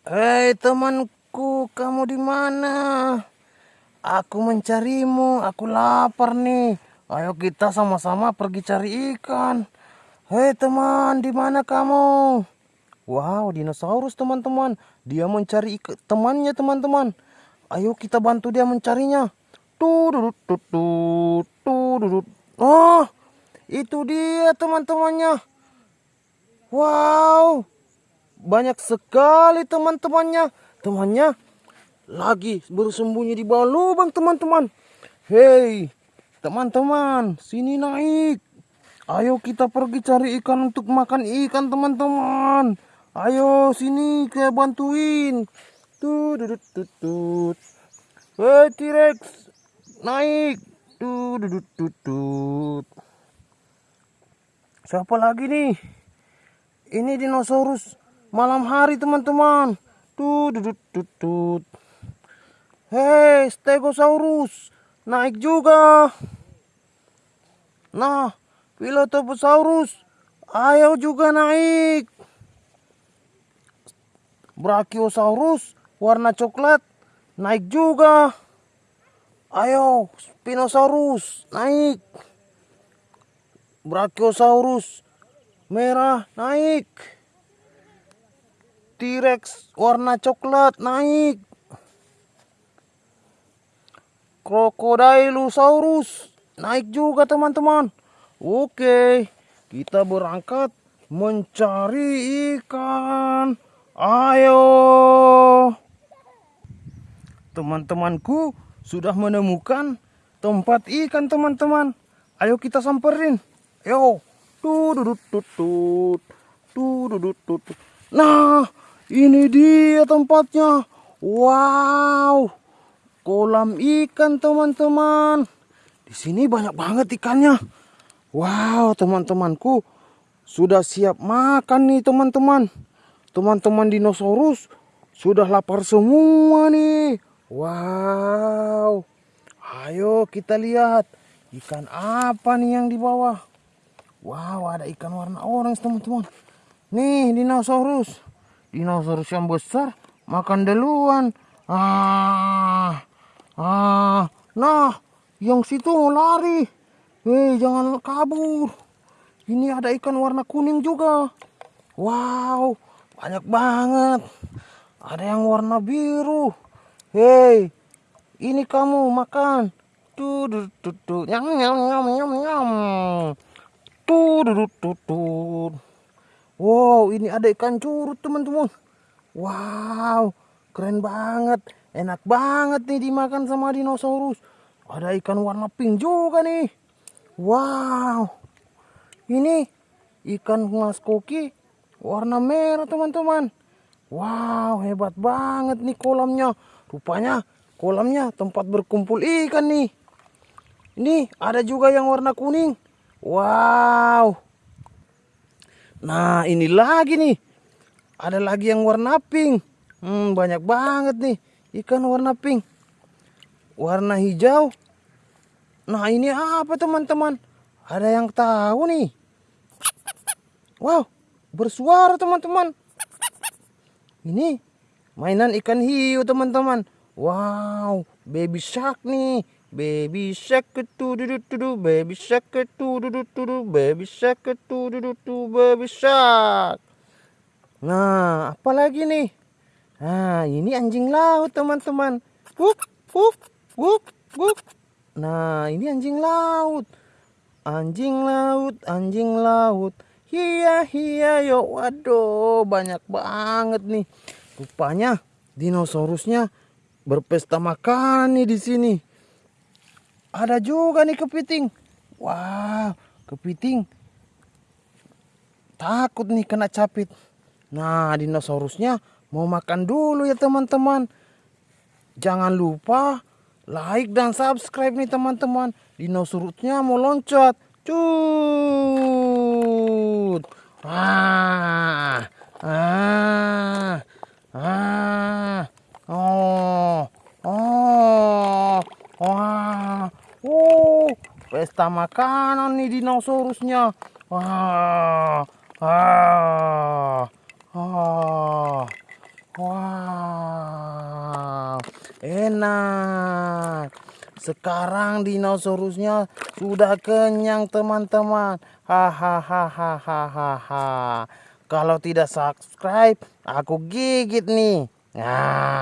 Hei temanku, kamu di mana? Aku mencarimu, aku lapar nih. Ayo kita sama-sama pergi cari ikan. Hei teman, di mana kamu? Wow, dinosaurus teman-teman. Dia mencari temannya teman-teman. Ayo kita bantu dia mencarinya. Tuh, tuh, tuh, Oh, itu dia teman-temannya. Wow, banyak sekali teman-temannya. Temannya lagi bersembunyi di bawah lubang teman-teman. Hei, teman-teman, sini naik. Ayo kita pergi cari ikan untuk makan ikan teman-teman. Ayo sini ke bantuin. Tuh, dudut, tutut. Hei T-Rex, naik. Tuh, dudut, tutut. Siapa lagi nih? Ini dinosaurus malam hari teman-teman. Tuh, dudut, tutut. Hei, Stegosaurus, naik juga. Nah, Pilotoposaurus, ayo juga naik. Brachiosaurus, warna coklat, naik juga. Ayo, Spinosaurus, naik. Brachiosaurus, merah naik. T-Rex warna coklat naik. Crocodilosaurus naik juga teman-teman. Oke, kita berangkat mencari ikan. Ayo. Teman-temanku sudah menemukan tempat ikan teman-teman. Ayo kita samperin. Yo. Tuh dudut tutut. Tuh dudut tutut. Nah, ini dia tempatnya. Wow. Kolam ikan teman-teman. Di sini banyak banget ikannya. Wow, teman-temanku sudah siap makan nih teman-teman. Teman-teman dinosaurus sudah lapar semua nih. Wow. Ayo kita lihat ikan apa nih yang di bawah. Wow, ada ikan warna orange teman-teman. Nih, dinosaurus. Dinosaurus yang besar makan duluan. Ah. Ah. Nah, yang situ lari. Hei, jangan kabur. Ini ada ikan warna kuning juga. Wow, banyak banget. Ada yang warna biru. Hei, ini kamu makan. Tuh, tuh. Nyam, nyam, nyam, nyam, nyam. Tuh, tuh, tuh, tuh. Wow, ini ada ikan curut, teman-teman. Wow, keren banget. Enak banget nih dimakan sama dinosaurus. Ada ikan warna pink juga nih. Wow. Ini ikan mas koki warna merah, teman-teman. Wow, hebat banget nih kolamnya. Rupanya kolamnya tempat berkumpul ikan nih. Ini ada juga yang warna kuning. Wow. Nah, ini lagi nih. Ada lagi yang warna pink. Hmm, banyak banget nih ikan warna pink. Warna hijau. Nah, ini apa teman-teman? Ada yang tahu nih? Wow, bersuara teman-teman. Ini mainan ikan hiu teman-teman. Wow, baby shark nih. Baby shark itu duduk duduk baby shark itu duduk duduk baby shark itu duduk duduk baby shark. Nah, apa lagi nih? Nah, ini anjing laut teman-teman. Wuk, wuk, wuk, wuk. Nah, ini anjing laut. Anjing laut, anjing laut. Hiya, hiya, yo. Waduh, banyak banget nih. Rupanya dinosaurusnya berpesta makan nih di sini. Ada juga nih kepiting. Wah, kepiting takut nih kena capit. Nah, dinosaurusnya mau makan dulu ya teman-teman. Jangan lupa like dan subscribe nih teman-teman. Dinosaurusnya mau loncat. Cut. Ah. Ah. Ah. Oh. Oh. Wah. Oh, pesta makanan nih dinosaurusnya. Wah. Ah. Ah. Wow, enak. Sekarang dinosaurusnya sudah kenyang teman-teman. Hahaha. Kalau tidak subscribe, aku gigit nih. Nah.